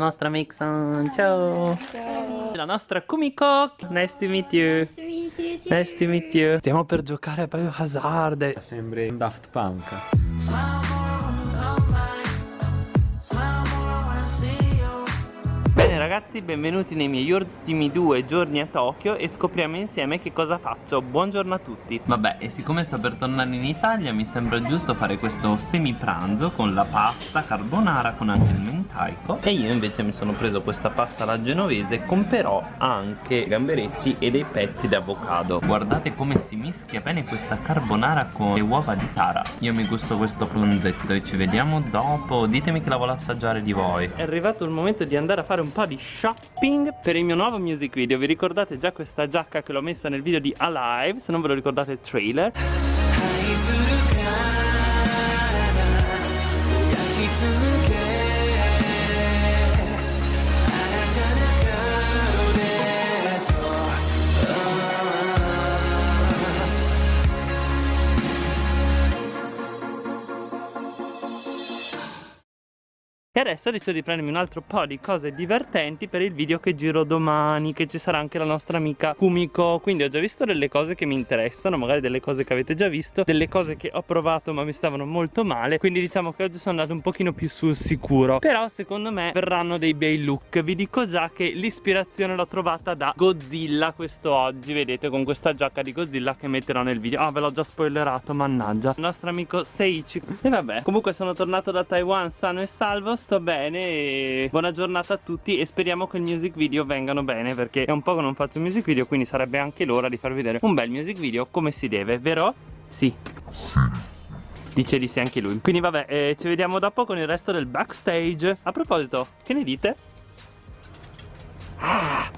La nostra Mixon, ciao. Ciao. La nostra Kumiko, nice to meet you. Nice to meet you. Stiamo per giocare a Biohazard. Sembri un Daft Punk. Bene ragazzi, benvenuti nei miei ultimi due giorni a Tokyo e scopriamo insieme che cosa faccio. Buongiorno a tutti. Vabbè, e siccome sto per tornare in Italia mi sembra giusto fare questo semi pranzo con la pasta carbonara con anche il mentaico e io invece mi sono preso questa pasta alla genovese con però anche gamberetti e dei pezzi di avocado. Guardate come si mischia bene questa carbonara con le uova di tara. Io mi gusto questo pranzetto e ci vediamo dopo. Ditemi che la vuole assaggiare di voi. È arrivato il momento di andare a fare un po' di shopping per il mio nuovo music video. Vi ricordate già questa giacca che l'ho messa nel video di Alive? Se non ve lo ricordate il trailer. E adesso decido di prendermi un altro po' di cose divertenti per il video che giro domani Che ci sarà anche la nostra amica Kumiko. Quindi ho già visto delle cose che mi interessano Magari delle cose che avete già visto Delle cose che ho provato ma mi stavano molto male. Quindi diciamo che oggi sono andato un pochino più sul sicuro. Però secondo me verranno dei bei look. Vi dico già che l'ispirazione l'ho trovata da Godzilla questo oggi. Vedete con questa giacca di Godzilla che metterò nel video. Ah ve l'ho già spoilerato mannaggia. Il nostro amico Seiichi E vabbè comunque sono tornato da Taiwan sano e salvo sto bene e buona giornata a tutti e speriamo che il music video vengano bene perché è un po' che non faccio music video quindi sarebbe anche l'ora di far vedere un bel music video come si deve, vero? Sì. Dice di sì anche lui Quindi vabbè, eh, ci vediamo dopo con il resto del backstage A proposito, che ne dite?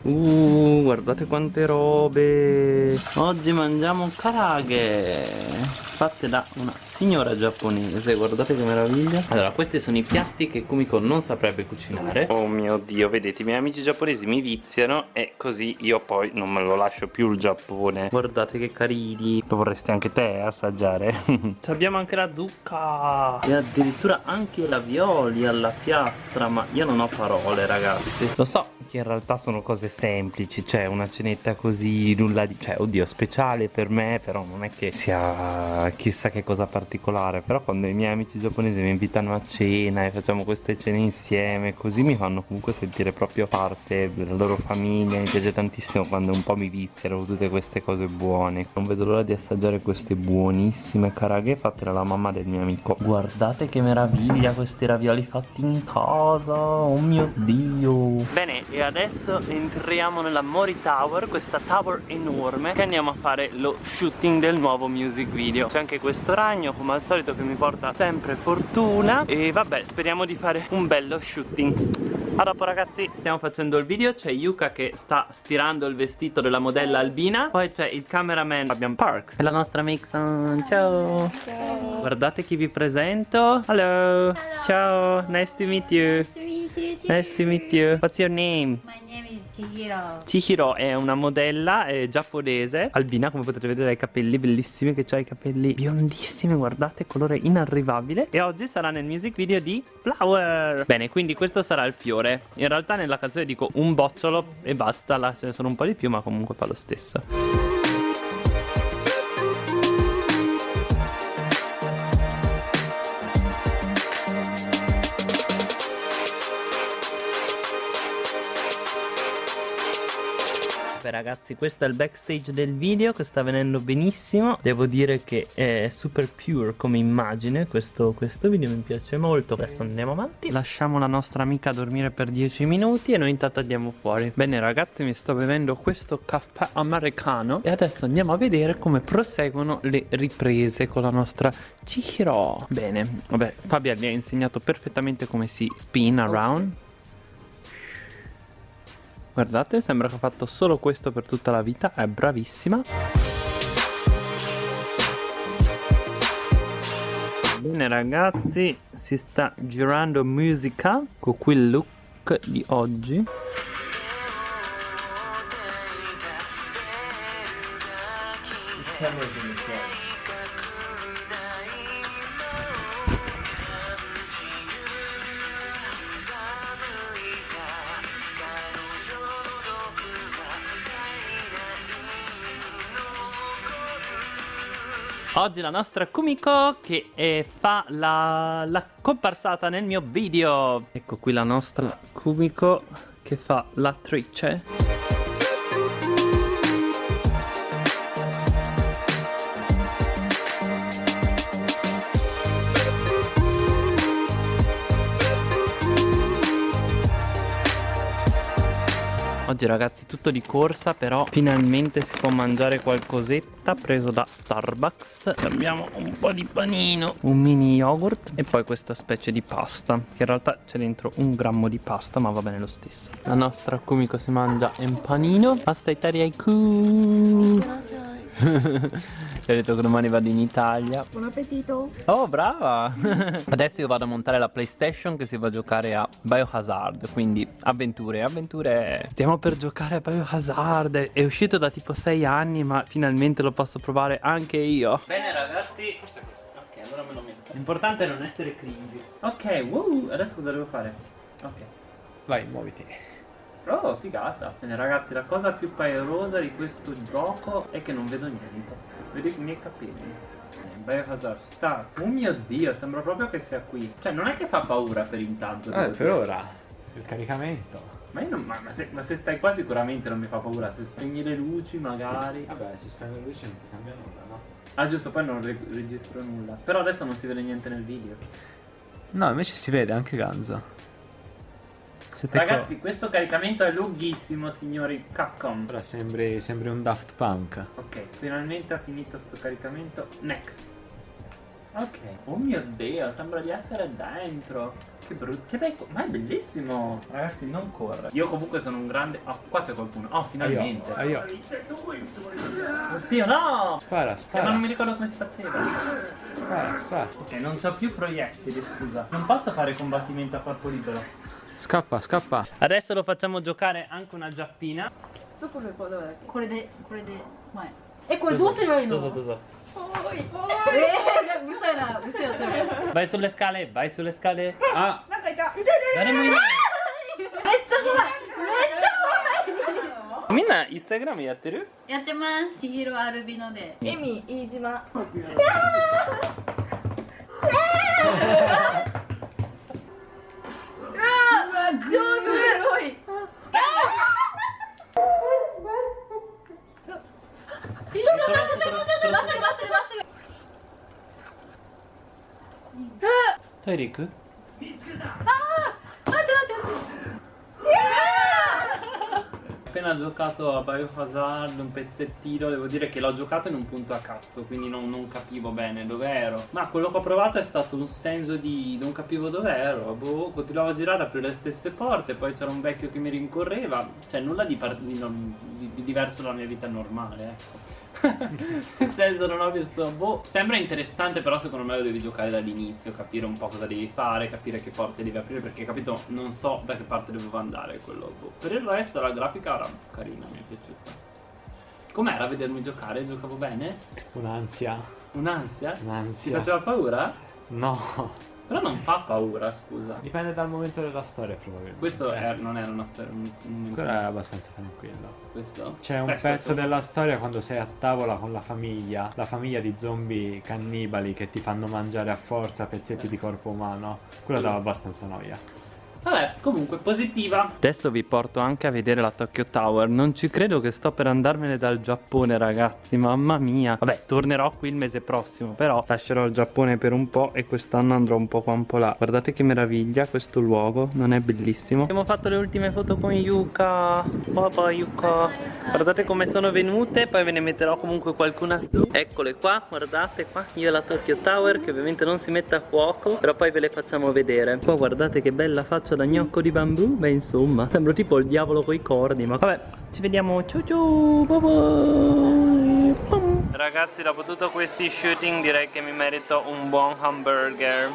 Uh, guardate quante robe Oggi mangiamo karage Fatte da una signora giapponese Guardate che meraviglia. Allora, questi sono i piatti che Kumiko non saprebbe cucinare. Oh mio dio, vedete, i miei amici giapponesi mi viziano E così io poi non me lo lascio più il Giappone. Guardate che carini. Lo vorresti anche te assaggiare? Ci abbiamo anche la zucca. E addirittura anche la violi alla piastra Ma io non ho parole ragazzi. Lo so che in realtà sono cose semplici Cioè una cenetta così nulla di Cioè oddio speciale per me Però non è che sia chissà che cosa particolare Però quando i miei amici giapponesi mi invitano a cena E facciamo queste cene insieme Così mi fanno comunque sentire proprio parte della loro famiglia Mi piace tantissimo quando un po' mi viziano tutte queste cose buone. Non vedo l'ora di assaggiare queste buonissime karaghe fatte dalla mamma del mio amico. Guardate che meraviglia questi ravioli fatti in casa Oh mio dio. Bene e adesso entriamo nella Mori Tower Questa tower enorme Che andiamo a fare lo shooting del nuovo music video C'è anche questo ragno come al solito che mi porta sempre fortuna. E vabbè speriamo di fare un bello shooting. A dopo ragazzi. Stiamo facendo il video C'è Yuka che sta stirando il vestito della modella Albina. Poi c'è il cameraman Fabian Parks. E la nostra Mixon. Ciao. Ciao. Guardate chi vi presento. Hello. Ciao. Nice to meet you. Nice to meet you. Nice to meet you. What's your name? My name is Chihiro. Chihiro è una modella eh, giapponese Albina come potete vedere ha i capelli bellissimi Che ha i capelli biondissimi Guardate colore inarrivabile. E oggi sarà nel music video di Flower. Bene quindi questo sarà il fiore. In realtà nella canzone dico un bocciolo e basta Là ce ne sono un po' di più ma comunque fa lo stesso ragazzi questo è il backstage del video che sta venendo benissimo. Devo dire che è super pure come immagine questo, questo video mi piace molto. Adesso andiamo avanti. Lasciamo la nostra amica dormire per 10 minuti e noi intanto andiamo fuori. Bene ragazzi mi sto bevendo questo caffè americano E adesso andiamo a vedere come proseguono le riprese con la nostra Chihiro. Bene, vabbè Fabia vi ha insegnato perfettamente come si spin around Guardate, sembra che ha fatto solo questo per tutta la vita, è bravissima. Bene ragazzi, si sta girando musica con quel look di oggi. Oggi la nostra Kumiko che eh, fa la, la comparsata nel mio video. Ecco qui la nostra Kumiko che fa l'attrice. Oggi ragazzi tutto di corsa però finalmente si può mangiare qualcosetta preso da Starbucks. Abbiamo un po' di panino, un mini yogurt e poi questa specie di pasta Che in realtà c'è dentro un grammo di pasta ma va bene lo stesso. La nostra Kumiko si mangia un panino. Pasta italiaiku Ti ho detto che domani vado in Italia Buon appetito. Oh, brava! Adesso io vado a montare la PlayStation che si va a giocare a Biohazard, quindi avventure, avventure. Stiamo per giocare a Biohazard, è uscito da tipo 6 anni, ma finalmente lo posso provare anche io. Bene ragazzi, questo è questo. Ok, allora me lo metto. L'importante è non essere cringy. Ok, wow, adesso cosa devo fare? Ok. Vai, muoviti. Oh, figata. Bene ragazzi, la cosa più paurosa di questo gioco è che non vedo niente. Vedo i miei capelli. Biohazard Start. Oh mio dio, sembra proprio che sia qui. Cioè, non è che fa paura per intanto. Eh, per dire. ora. Il caricamento. Ma, io non, ma, ma se, ma se stai qua sicuramente non mi fa paura. Se spegni le luci magari. Vabbè, si spegne la luce non ti cambia nulla, no? Ah giusto, poi non re- registro nulla. Però adesso non si vede niente nel video. No, invece si vede anche Ganza. Siete Ragazzi, questo caricamento è lunghissimo, signori Capcom. Ora sembri, sembri un Daft Punk. Ok, finalmente ha finito sto caricamento. Next. Ok. Oh mio dio, sembra di essere dentro. Che brutto. Che bello. Ma è bellissimo. Ragazzi, non corre. Io comunque sono un grande. Oh, qua c'è qualcuno. Oh, finalmente. Ah, io. Oddio, no! Spara, Eh, spara. ma non mi ricordo come si faceva. Spara, spara. Ok, non c'ho più proiettili, scusa. Non posso fare combattimento a corpo libero. Scappa, scappa. Adesso lo facciamo giocare anche una giappina. どこどこどこだっけこれでこれで前えこれどうすればいいの Doso, doso. おいえー、うるさいなうるせえよ Vai sulle scale, vai sulle scale. Ah, 誰もいない。ちゃ怖いめっちゃ怖いみんなインスタグラムやってるやってます千尋アルビノでエミ飯島う 인터넷 마스크 빼고 마스크 마스크 마스크 타이리크? 아! Attimo, attimo, Ho appena giocato a Biohazard un pezzettino devo dire che l'ho giocato in un punto a cazzo quindi non, non capivo bene dove ero ma quello che ho provato è stato un senso di non capivo dove ero boh, continuavo a girare aprire le stesse porte poi c'era un vecchio che mi rincorreva cioè nulla di, di, non, di, di diverso dalla mia vita normale ecco nel senso non ho visto boh sembra interessante però secondo me lo devi giocare dall'inizio capire un po' cosa devi fare capire che porte devi aprire perché capito non so da che parte dovevo andare quello boh. per il resto la grafica era carina mi è piaciuta com'era vedermi giocare giocavo bene un'ansia. un'ansia ti Un'ansia. faceva paura No. Però non fa paura scusa Dipende dal momento della storia, probabilmente. questo è- non era una storia un, un- Ancora è abbastanza tranquillo. questo C'è un Beh, pezzo aspetta. della storia quando sei a tavola con la famiglia, la famiglia di zombie cannibali che ti fanno mangiare a forza pezzetti di corpo umano. Quello dava abbastanza noia. Vabbè, comunque positiva. Adesso vi porto anche a vedere la Tokyo Tower. Non ci credo che sto per andarmene dal Giappone, ragazzi. Mamma mia. Vabbè, tornerò qui il mese prossimo. Però lascerò il Giappone per un po' e quest'anno andrò un po' qua un po' là. Guardate che meraviglia questo luogo. Non è bellissimo? Abbiamo fatto le ultime foto con Yuka. Papà Yuka. Guardate come sono venute. Poi ve ne metterò comunque qualcuna su. Eccole qua, guardate qua. Io la Tokyo Tower che ovviamente non si mette a fuoco. Però poi ve le facciamo vedere. Qua guardate che bella faccia da gnocco di bambù. Beh insomma, sembro tipo il diavolo coi corni. Ma vabbè, ci vediamo. Ciao ciao. Bye bye. Ragazzi, dopo tutto questi shooting direi che mi merito un buon hamburger.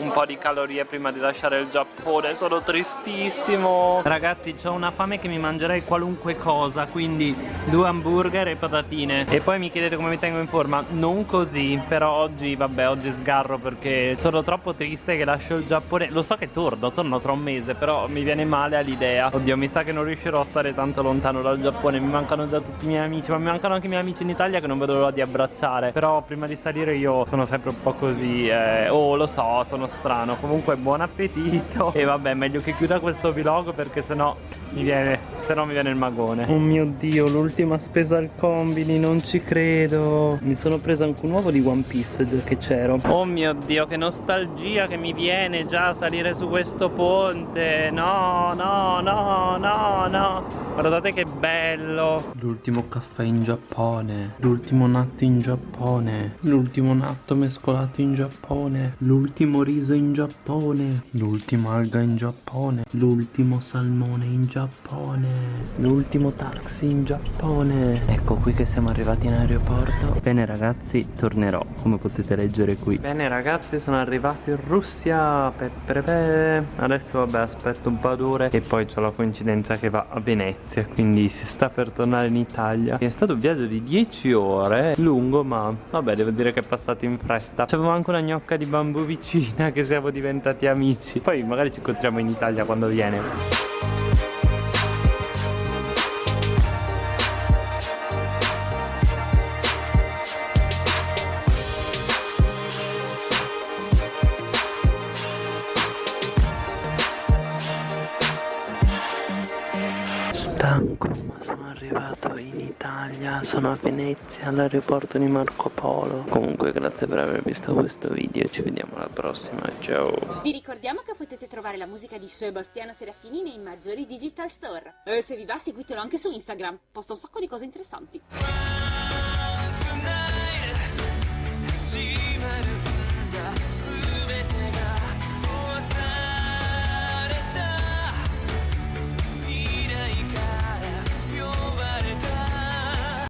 Un po' di calorie prima di lasciare il Giappone Sono tristissimo. Ragazzi ho una fame che mi mangerei qualunque cosa Quindi due hamburger e patatine. E poi mi chiedete come mi tengo in forma. Non così Però oggi vabbè oggi sgarro perché sono troppo triste che lascio il Giappone. Lo so che torno, torno tra un mese Però mi viene male all'idea. Oddio mi sa che non riuscirò a stare tanto lontano dal Giappone. Mi mancano già tutti i miei amici Ma mi mancano anche i miei amici in Italia che non vedo l'ora di abbracciare. Però prima di salire io sono sempre un po' così eh, Oh lo so sono strano. Comunque buon appetito. E vabbè meglio che chiuda questo vlog perché sennò mi viene Se no mi viene il magone. Oh mio dio l'ultima spesa al combini Non ci credo. Mi sono preso anche un uovo di One Piece già che c'ero. Oh mio dio che nostalgia che mi viene già a salire su questo ponte. No no no no no. Guardate che bello. L'ultimo caffè in Giappone. L'ultimo natto in Giappone. L'ultimo natto mescolato in Giappone. L'ultimo riso in Giappone L'ultima alga in Giappone L'ultimo salmone in Giappone L'ultimo taxi in Giappone. Ecco qui che siamo arrivati in aeroporto. Bene ragazzi tornerò come potete leggere qui. Bene ragazzi sono arrivato in Russia. Pe, pe, pe. Adesso vabbè aspetto un po' d'ore E poi c'ho la coincidenza che va a Venezia Quindi si sta per tornare in Italia. È stato un viaggio di 10 ore Lungo ma vabbè devo dire che è passato in fretta. C'avevo anche una gnocca di bambù vicina Che siamo diventati amici. Poi magari ci incontriamo in Italia quando viene. Stanco ma sono arrivato in Italia, sono a Venezia all'aeroporto di Marco Polo. Comunque grazie per aver visto questo video, ci vediamo alla prossima, ciao! Vi ricordiamo che potete trovare la musica di Sebastiano Serafini nei maggiori digital store. E se vi va seguitelo anche su Instagram, posta un sacco di cose interessanti.